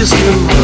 is you.